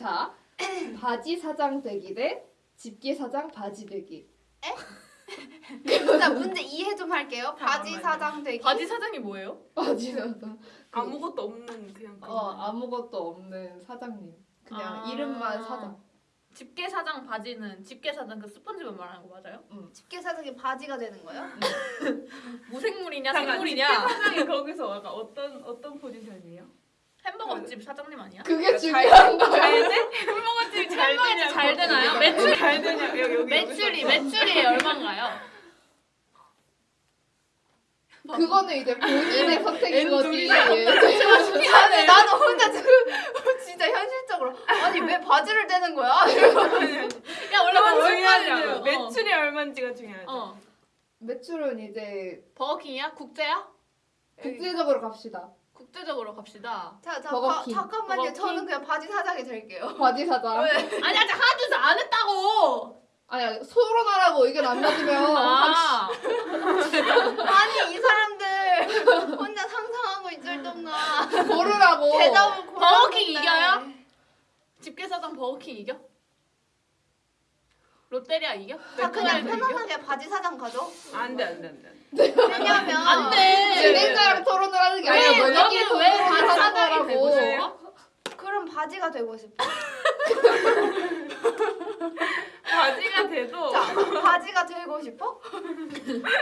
자, 바지 사장 되기 대 집게 사장 바지 되기. 일단 문제 이해 좀 할게요. 바지 잠깐만요. 사장 되기. 바지 사장이 뭐예요? 바지 사장. 아무것도 없는 그냥 어, 아무것도 없는 사장님. 그냥 아. 이름만 사장. 집게 사장 바지는 집게 사장 그 스펀지만 말하는 거 맞아요? 집게 사장이 바지가 되는 거예요? 무생물이냐 잠깐, 생물이냐? 사장이 거기서 약간 어떤 어떤 포지션이에요? 햄버거 집 사장님 아니야? 그게 중요한가요? 잘 돼? 햄버거집이 잘 햄버거 집. 잘 되나요? 매출 잘 되냐? 여기 여기 매출이. 매출이 얼마인가요? 그거는 이제 본인의 선택인 거지. 아니 나도 혼자 지금 진짜 현실적으로 아니 왜 바지를 대는 거야? 야 원래 중요하지 않아. 얼마냐고. 매출이 얼마인지가 중요하죠. 어. 매출은 이제 버거킹이야? 국제야? 국제적으로 갑시다. 국제적으로 갑시다. 자, 자. 가, 잠깐만요. 버거킹. 저는 그냥 바지 사장이 될게요. 바지 사장. 왜? 아니 아직 하나도 안 했다고. 아니야 소론하라고 의견 안 맞으면 아. 아니 이 사람들 혼자 상상하고 있을 동안 고르라고. 대답을 고르는데. 버거킹 이겨요? 집게 사장 버거킹 이겨? 롯데리아 이겨? 자 그냥? 편안하게 바지 사장 가죠. 안돼 안돼 안돼. 왜냐면 안 돼. 진행자랑 토론을 하는 게 왜 아니라 너희끼리 너는 왜 토론을 바지 하는 사장이 되고 거라고. 싶어? 그럼 바지가 되고 싶어. 바지가 돼도 자 바지가 되고 싶어?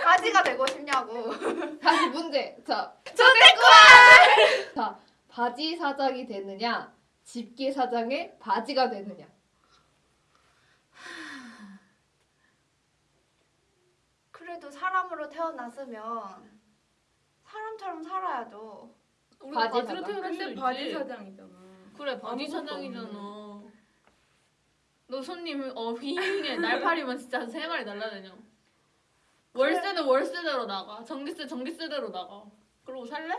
바지가 되고 싶냐고. 다시 문제. 자, 자, 바지 사장이 되느냐, 집게 사장의 바지가 되느냐. 그래도 사람으로 태어났으면 사람처럼 살아야죠. 우리 바지 바지로 사장. 있지. 바지 사장이잖아. 그래 바지 아무것도 사장이잖아. 너 손님 어 휘잉해 날파리만 진짜 세 마리 날라다녀. 월세는 월세대로 나가. 전기세 전기세대로 나가. 그러고 살래?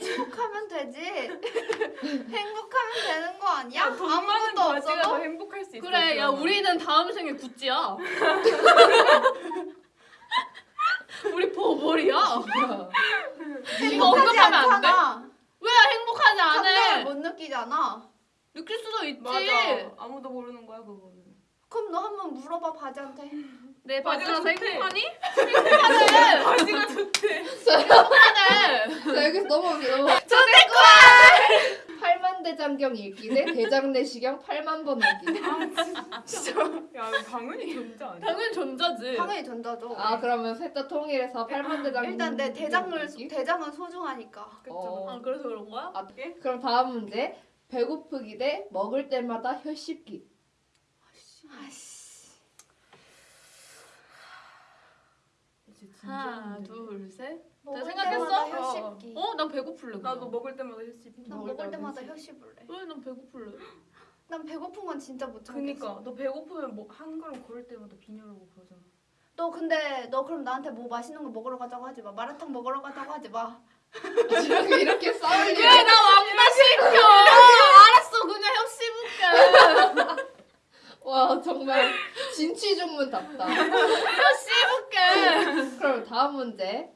행복하면 되지. 행복하면 되는 거 아니야? 돈 많은 아무것도 바지가 더 없어도 행복할 수 있어. 그래 야 우리는 다음 생에 구찌야. 우리 보벌이야. 이거 행복하지 언급하면 안 돼? 않잖아. 않아? 못 느끼잖아. 느낄 수도 있지. 맞아. 아무도 모르는 거야 그거는. 그럼 너 한번 물어봐 바지한테. 내 바지가 좋대. 행복하니? 행복하네. 바지가 좋대. 행복하네. 자, 여기서 넘어오세요. 넘어. 팔만대장경 읽기 대 대장 내시경 8만 번 읽기. 진짜. 야 당연히 견자 아니야? 당연히 전자지. 당연히 전자죠. 아, 그러면 셋 다 통일해서 팔만대장경 일단 내 대장을 읽기? 대장은 소중하니까. 그쵸. 어. 아 그래서 그런 거야? 아, 그럼 다음 문제. 배고프기 대 먹을 때마다 혀 씹기. 아씨. 진짜 하나. 둘 셋. 먹을 생각했어? 혀 어. 씹기. 어? 난 배고플래. 나도 먹을 때마다 혈십. 난 먹을 먹을 때마다 때마다 혀혀 씹을래. 왜 난 배고플래? 난 배고픈 건 진짜 못 참겠어. 그니까 너 배고프면 뭐 한 걸음 걸을 때마다 비녀라고 그러잖아. 너 근데 너 그럼 나한테 뭐 맛있는 거 먹으러 가자고 하지 마. 마라탕 먹으러 가자고 하지 마. 이렇게, 이렇게 싸울 일. 왜나 왕따 시켜? 알았어 그냥 혀 씹을게. 와, 정말 진취중문답다. 혀 씹을게. 그럼 다음 문제.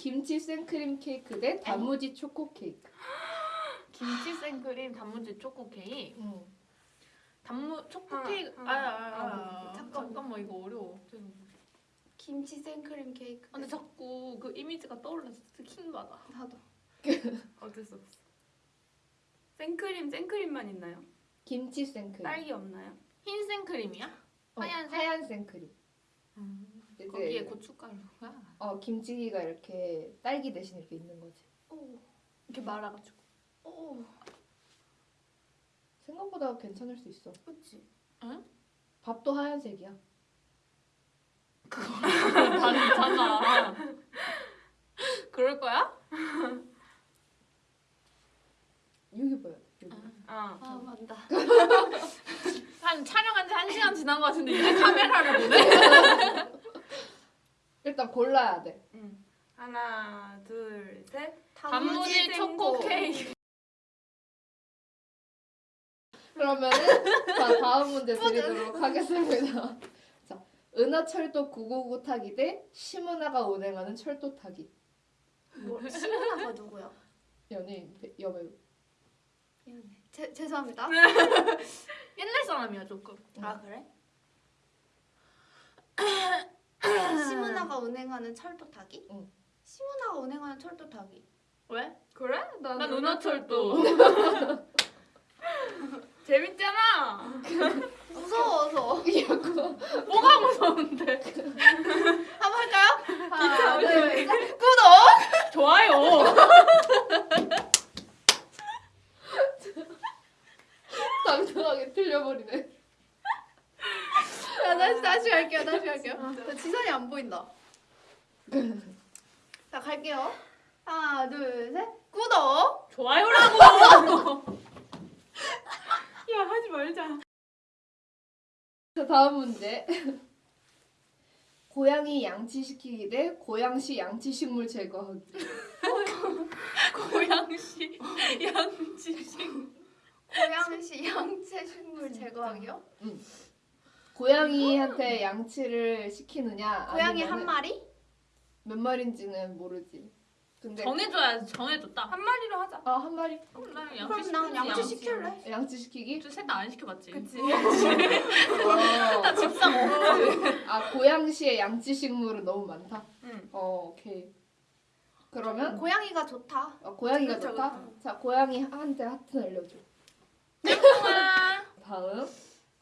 김치 생크림 케이크 대 단무지 초코 케이크. 김치 생크림 단무지 초코 케이크. 응. 단무 초코 케이크. 하나, 아야 아야. 하나. 잠깐 잠깐만 이거 어려워. 김치 생크림 케이크. 근데 자꾸 그 이미지가 떠올라서 킹 받아. 나도. 어쩔 수 없어. 생크림 생크림만 있나요? 김치 생크림. 딸기 없나요? 흰 생크림이야? 어, 하얀색? 하얀 생크림. 거기에 고춧가루가 어 김치가 이렇게 딸기 대신 이렇게 있는 거지. 오. 이렇게 말아가지고. 오. 생각보다 괜찮을 수 있어. 그렇지. 밥도 하얀색이야. 다르잖아. 그럴 거야? 여기 돼. 여기. 아. 아 맞다. 한 촬영한 지 한 시간 지난 것 같은데 이제 카메라를 보네? 일단 골라야 돼. 응. 하나 둘 셋. 단무지 초코 케이크. 그러면은 자 다음 문제 드리도록 하겠습니다. 자 은하철도 999 타기 대 심은하가 운행하는 철도 타기. 뭐 시문아가 누구야? 연예인 배- 여배우. 제, 죄송합니다. 옛날 사람이야 조금. 아 그래? 시문화가 운행하는 철도 타기? 응. 시문화가 운행하는 철도 타기. 왜? 그래? 난, 난 은하철도. 재밌잖아. 무서워서. 뭐가 무서운데? 한번 할까요? 하나, 둘, 셋. 구독! 좋아요. 당당하게 틀려버리네. 자, 다시 다시 갈게요. 다시 갈게요. 자, 지선이 안 보인다. 자, 갈게요. 하나, 둘, 셋. 구독! 좋아요라고. 야 하지 말자. 자 다음 문제. 고양이 양치시키기 대 고양시 양치식물 제거하기. 고양시 양치식. 고양시 양체 식물 제거하기요? 고양이한테 양치를 시키느냐? 고양이 아니면은 한 마리? 몇 마리인지는 모르지. 근데 정해줘야지 정해줘 딱. 한 마리로 하자. 아 한 마리 그럼 난 그럼 양치 난 양치 시킬래. 양치 시키기? 셋다 안 시켜봤지. 그치. 어. 집상. 아 고양시의 양치 식물은 너무 많다. 응. 어 오케이. 그러면 고양이가 좋다. 어, 고양이가 그쵸, 좋다. 자 고양이 한테 하트 날려줘. 아, 다음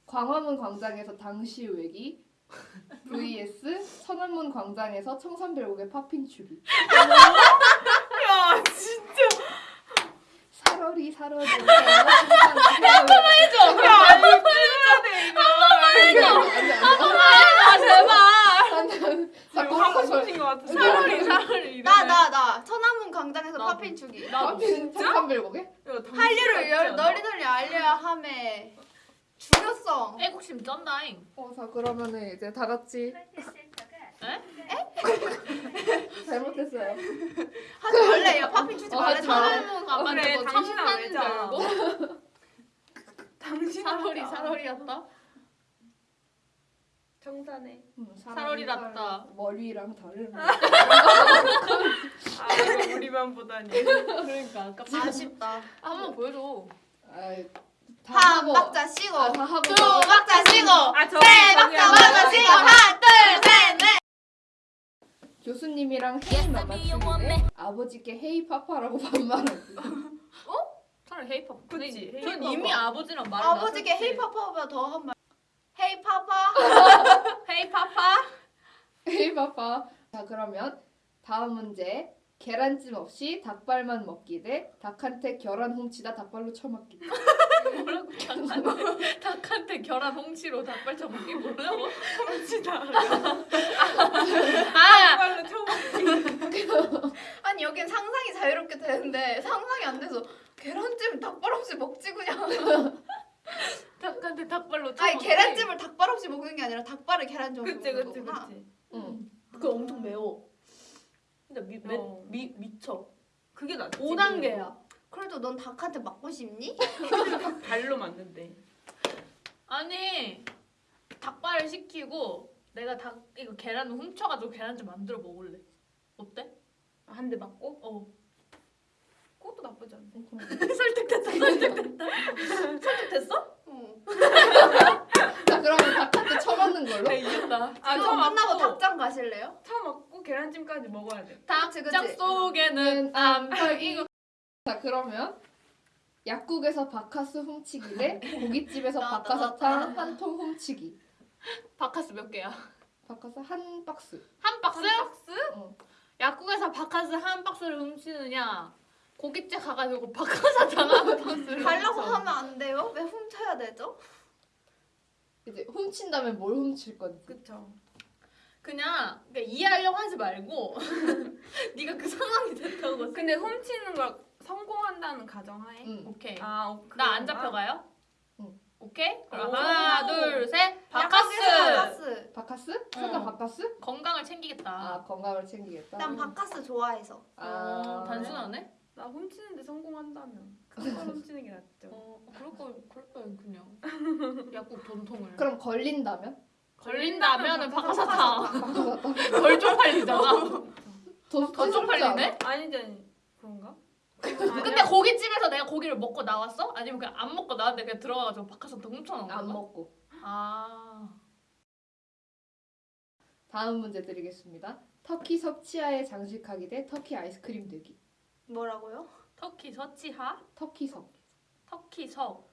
광화문 광장에서 당시 외기 vs 천안문 광장에서 청산별곡의 팝핀 추기. 야 진짜. 살얼이 살얼이. 한번만 해줘. 해야 돼 이거. 아 제발. 이거 하고 싶은 것 같아. 차라리 차라리. 나, 나, 나. 천안문 광장에서. 팝핀 주기. 팝핀 청산별곡에? 한류를 열, 널리 널리 알려야 함에 중요성. 애국심 쩐다잉. 어, 자 그러면은 이제 다 같이 에? 잘못했어요. 하지 말래요. 팝핀 주지 어, 말래. 하지 말래. 천안문 가면 그래, 뭐 당신아 왜 자? 청산별곡. 당신 살얼이 살얼이었다. 정산해. 음, 살얼이랍다. 머리랑 다른. 아 우리만 보다니. 그러니까 아깝다. 아쉽다. 한번 보여줘. 한. 박자 쉬고. 아. 두 박자 쉬고. 아 저. 세 박자 박자 쉬고. 하나, 둘, 셋, 넷. 교수님이랑 헤이 마마치기네 아버지께 헤이 파파라고 반말하기. 차라리 헤이팝. 그치, 전 헤이팝. 이미 아버지랑 말. 아버지께 헤이 파파보다 더 한 말. 헤이 파파. 헤이 파파. 헤이 파파. 자 그러면 다음 문제. 계란찜 없이 닭발만 먹기 대 닭한테 계란 훔치다 닭발로 쳐맞기. 뭐라고 닭한테 닭한테 결합 홍치로 닭발 쳐먹기 뭐라고? 훔치다. 아 빨로 쳐. 아니 여긴 상상이 자유롭게 되는데 상상이 안 돼서 계란찜 닭발 없이 먹지 그냥. 닭한테 닭발로 쳐먹기. 아니 계란찜을 닭발 없이 먹는 게 아니라 닭발을 계란찜 없이 그치 먹는 그치 거구나. 그치. 응. 그거 엄청 매워. 진짜 미, 매, 어. 미 미쳐. 그게 낫지. 5단계야. 그래도 넌 닭한테 맞고 싶니? 발로 맞는데. 아니 닭발을 시키고 내가 닭 이거 계란을 훔쳐가지고 계란찜 만들어 먹을래. 어때? 한대 맞고? 어. 그것도 나쁘지 않네. 설득됐다. 설득됐다. 설득됐어? 어. 자 그러면 닭한테 쳐맞는 걸로. 나 이겼다. 아, 이거 저 끝나고 맞고. 닭장 가실래요? 차 먹고 계란찜까지 먹어야 돼. 닭장 그치. 속에는 암탉이고 자 그러면 약국에서 바카스 훔치기 대 고깃집에서 나. 한통 훔치기. 바카스 몇 개야? 바카스 한 박스. 한 박스? 어. 약국에서 바카스 한 박스를 훔치느냐? 고깃집 가가지고 바카사탕 한 박스를 달라고. 하면 안 돼요? 왜 훔쳐야 되죠? 이제 훔친다면 뭘 훔칠 건지. 그쵸. 그냥 그러니까 이해하려고 하지 말고 네가 그 상황이 됐다고 근데 훔치는 걸 성공한다는 가정하에. 응. 오케이 아, 나안 잡혀가요? 응. 오케이? 그럼 오. 하나 둘셋 약국에서 바카스 바카스. 바카스? 어. 바카스? 건강을 챙기겠다 아 건강을 챙기겠다. 난 바카스 좋아해서. 아 어, 단순하네? 나 훔치는데 성공한다면 그걸 훔치는 게 낫죠. 어 그럴 거 그럴 거야 그냥 약국 전통을 그럼 걸린다면? 걸린다면은 바카사탕 바카사탕. 덜 쪽팔리잖아 더, 더 쪽팔리네? 아니지 아니? 근데 고깃집에서 내가 고기를 먹고 나왔어? 아니면 그냥 안 먹고 나왔는데 그냥 들어가가지고 바깥에서 훔쳐나온 거야? 안 먹고. 아. 다음 문제 드리겠습니다. 터키 섭치아에 장식하기 대 터키 아이스크림 되기. 뭐라고요? 터키 서치하? 터키 섭 터키 석.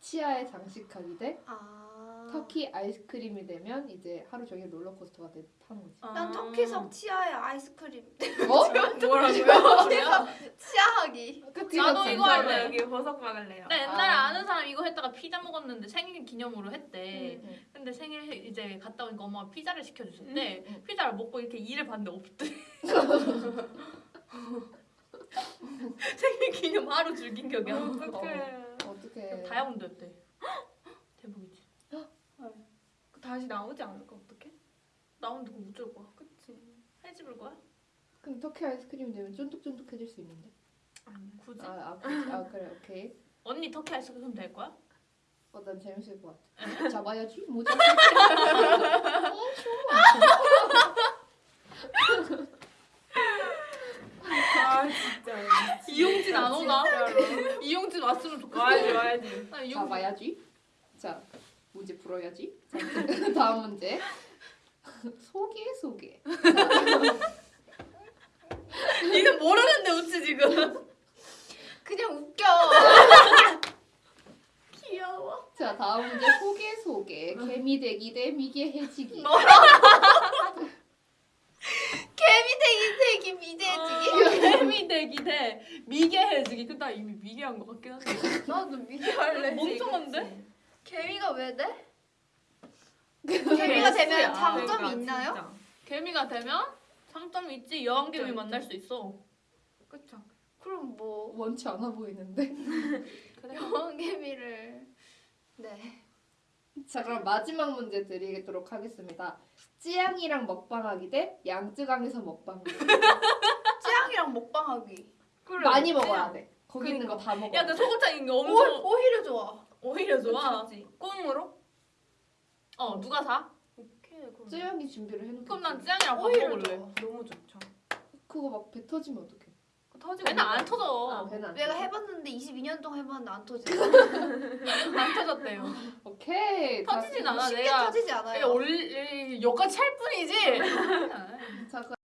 치아에 장식하기 대 아. 터키 아이스크림이 되면 이제 하루 종일 롤러코스터가 돼 타는 거지. 아. 난 터키석 치아에 아이스크림. 어? 뭐라고요? 치아하기. 터키 나도 섭 이거. 할래. 여기 버섯 박을래요. 나 옛날에 아. 아. 는 사람 이거 했다가 피자 먹었는데 생일 기념으로 했대. 응, 응. 근데 생일 해- 이제 갔다 오니까 엄마가 피자를 시켜주셨대. 응, 응. 피자를 먹고 이렇게 일을 봤는데 없대. 생일 기념 하루 즐긴 격이야. 어떡해. 어떻게? 다이아몬드였대. 대박이지. 다시 나오지 않을까 어떡해? 나오는데 그거 어쩔 거야? 그치. 해집을 거야? 그럼 터키 아이스크림 되면 쫀득쫀득해질 수 있는데. 아니야. 굳이? 아, 아, 그치. 아 그래 오케이. 언니 터키 아이스크림 될 거야? 어, 난 재밌을 것 같아. 잡아야지. 모자. 어, 아 진짜. 이용진 안 오나? 이용진 왔으면 좋겠어. 와야지 와야지. 잡아야지. 풀어야지. 자, 다음 문제. 소개 소개. 니는 모르는데 웃지 지금. 그냥 웃겨. 귀여워. 자, 다음 문제 소개 소개. 개미 되기 대 미개 해지기. 개미대기 대기 미대지기. 개미 되기 대 미개 해지기. 근데 나 이미 미개한 것 같긴 한데. 나도 미개 할래. 멍청한데? 개미가 왜 돼? 개미가 개미가 되면 S야. 장점이 그러니까, 있나요? 진짜. 개미 되면 장점이 있지. 여왕 개미 있죠, 만날 수 있어. 그쵸. 그럼 뭐 원치 않아 보이는데. 그래. 여왕 개미를 네. 자, 그럼 마지막 문제 드리도록 하겠습니다. 찌양이랑 먹방하기 대 양쯔강에서 먹방. 찌양이랑 먹방하기. 많이 먹어야 돼. 거기 있는 거 다 먹어. 야, 근데 소금장인 게 오, 엄청 오 히려 좋아. 오히려 좋아. 꽁으로? 어, 누가 사? 오케이 그럼. 찌양이 준비를 해놓고. 그럼 난 찌양이랑 밥 오히려 먹을래. 좋아. 너무 좋죠. 그거 막 배 터지면 어떡해? 터지고. 배는 안 아, 터져. 배는 안 내가 터져. 해봤는데 22년 동안 해봤는데 안 터지. 안 터졌대요. 오케이. 자, 터지진 않아. 쉽게 내가 터지지 않아요. 올 여기까지 찰 뿐이지.